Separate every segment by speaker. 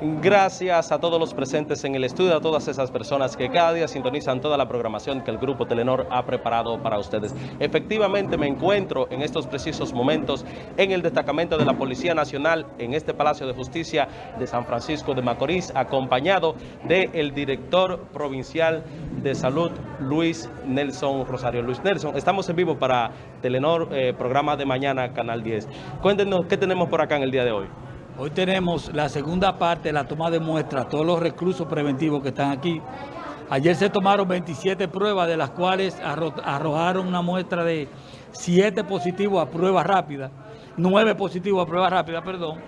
Speaker 1: Gracias a todos los presentes en el estudio, a todas esas personas que cada día sintonizan toda la programación que el Grupo Telenor ha preparado para ustedes. Efectivamente me encuentro en estos precisos momentos en el destacamento de la Policía Nacional en este Palacio de Justicia de San Francisco de Macorís, acompañado del director provincial de salud, Luis Nelson Rosario. Luis Nelson, estamos en vivo para Telenor, eh, programa de mañana, Canal 10. Cuéntenos qué tenemos por acá en el día de hoy.
Speaker 2: Hoy tenemos la segunda parte, la toma de muestras, todos los reclusos preventivos que están aquí. Ayer se tomaron 27 pruebas, de las cuales arrojaron una muestra de 7 positivos a prueba rápida, 9 positivos a prueba rápida, perdón.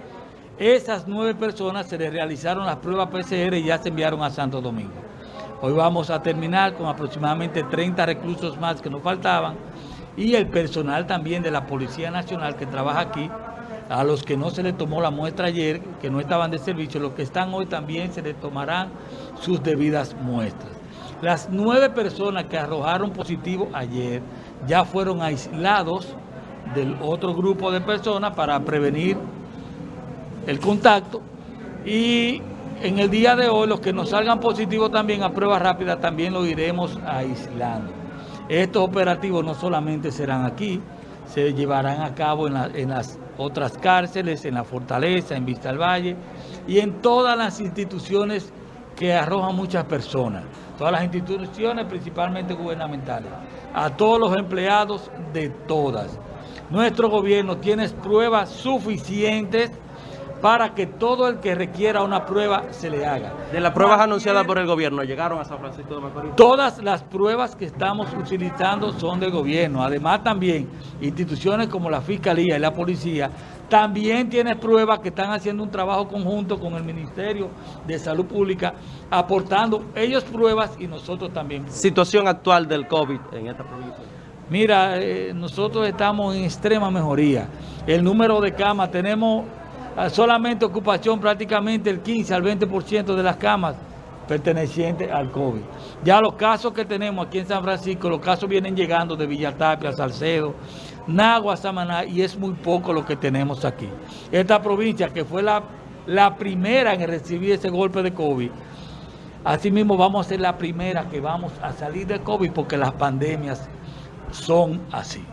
Speaker 2: Esas 9 personas se les realizaron las pruebas PCR y ya se enviaron a Santo Domingo. Hoy vamos a terminar con aproximadamente 30 reclusos más que nos faltaban y el personal también de la Policía Nacional que trabaja aquí a los que no se les tomó la muestra ayer, que no estaban de servicio, los que están hoy también se les tomarán sus debidas muestras. Las nueve personas que arrojaron positivo ayer ya fueron aislados del otro grupo de personas para prevenir el contacto y en el día de hoy los que nos salgan positivos también a prueba rápida también lo iremos aislando. Estos operativos no solamente serán aquí, se llevarán a cabo en, en las otras cárceles, en la Fortaleza, en Vista al Valle y en todas las instituciones que arrojan muchas personas, todas las instituciones principalmente gubernamentales, a todos los empleados de todas. Nuestro gobierno tiene pruebas suficientes para que todo el que requiera una prueba se le haga.
Speaker 1: De las pruebas anunciadas por el gobierno, ¿llegaron a San Francisco de Macorís?
Speaker 2: Todas las pruebas que estamos utilizando son del gobierno. Además también instituciones como la Fiscalía y la Policía también tienen pruebas que están haciendo un trabajo conjunto con el Ministerio de Salud Pública, aportando ellos pruebas y nosotros también.
Speaker 1: Situación actual del COVID en esta provincia.
Speaker 2: Mira, eh, nosotros estamos en extrema mejoría. El número de camas, tenemos solamente ocupación prácticamente el 15 al 20% de las camas pertenecientes al COVID. Ya los casos que tenemos aquí en San Francisco, los casos vienen llegando de Villatapia, Salcedo, Nagua, Samaná, y es muy poco lo que tenemos aquí. Esta provincia, que fue la, la primera en recibir ese golpe de COVID, asimismo vamos a ser la primera que vamos a salir de COVID porque las pandemias son así.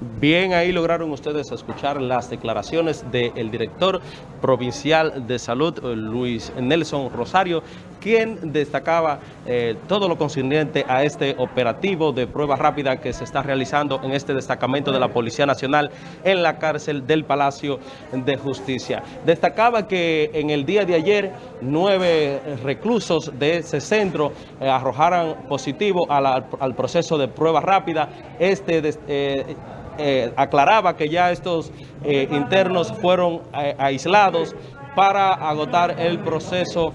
Speaker 1: Bien, ahí lograron ustedes escuchar las declaraciones del director provincial de salud, Luis Nelson Rosario, quien destacaba eh, todo lo concerniente a este operativo de prueba rápida que se está realizando en este destacamento de la Policía Nacional en la cárcel del Palacio de Justicia. Destacaba que en el día de ayer nueve reclusos de ese centro eh, arrojaran positivo al proceso de prueba rápida. Este eh, eh, aclaraba que ya estos internos fueron aislados para agotar el proceso,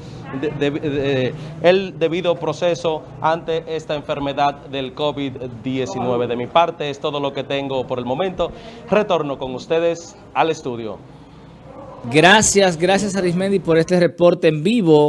Speaker 1: el debido proceso ante esta enfermedad del COVID-19. De mi parte es todo lo que tengo por el momento. Retorno con ustedes al estudio.
Speaker 3: Gracias, gracias Arismendi por este reporte en vivo.